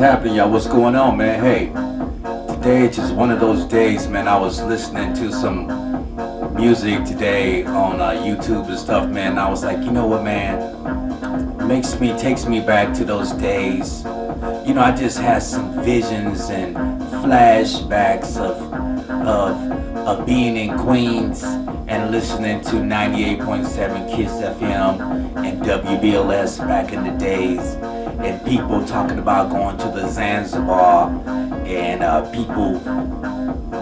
happening y'all? What's going on man? Hey today is just one of those days man. I was listening to some music today on uh, YouTube and stuff man. I was like you know what man? Makes me takes me back to those days. You know I just had some visions and flashbacks of of of being in Queens and listening to 98.7 Kiss FM and WBLS back in the days. And people talking about going to the Zanzibar and uh, people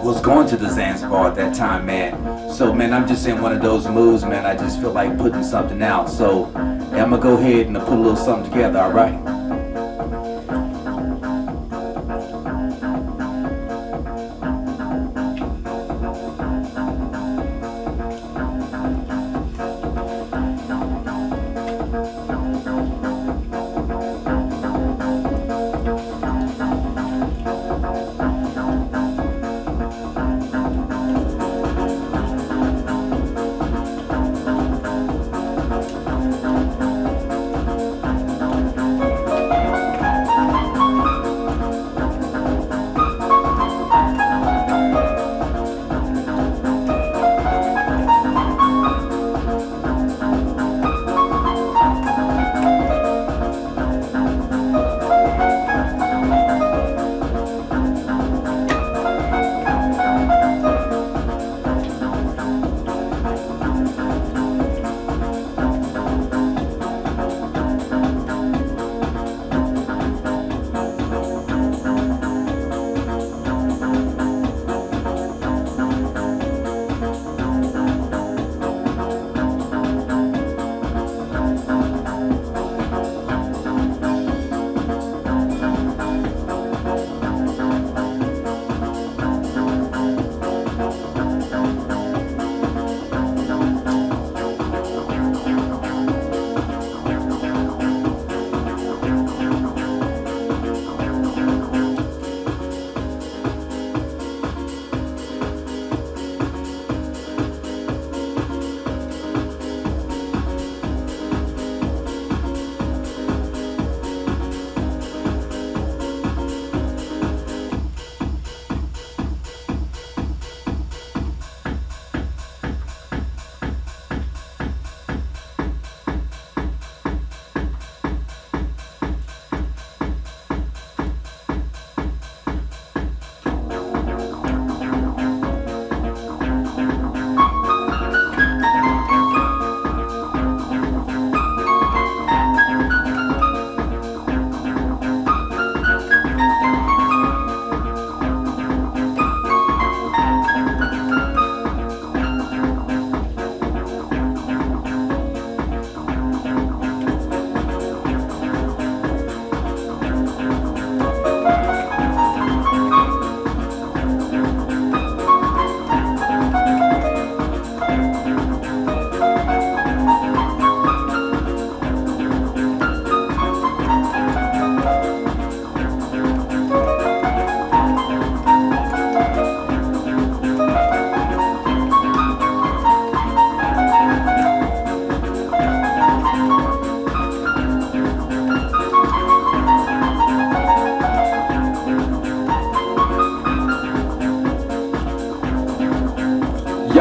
was going to the Zanzibar at that time man. So man I'm just in one of those moods man. I just feel like putting something out. So I'm gonna go ahead and put a little something together alright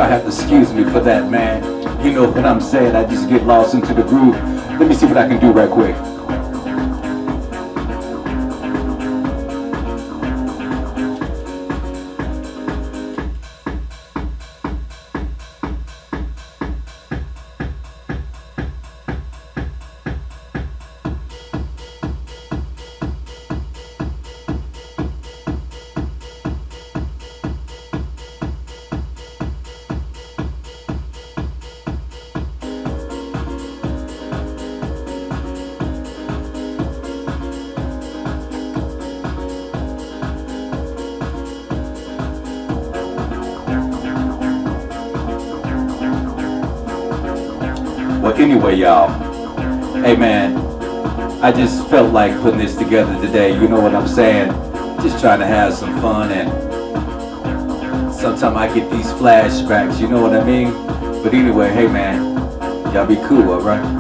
Have to excuse me for that, man. You know what I'm saying? I just get lost into the groove. Let me see what I can do right quick. Well, anyway, y'all. Hey, man. I just felt like putting this together today. You know what I'm saying? Just trying to have some fun and sometimes I get these flashbacks. You know what I mean? But anyway, hey, man. Y'all be cool, alright?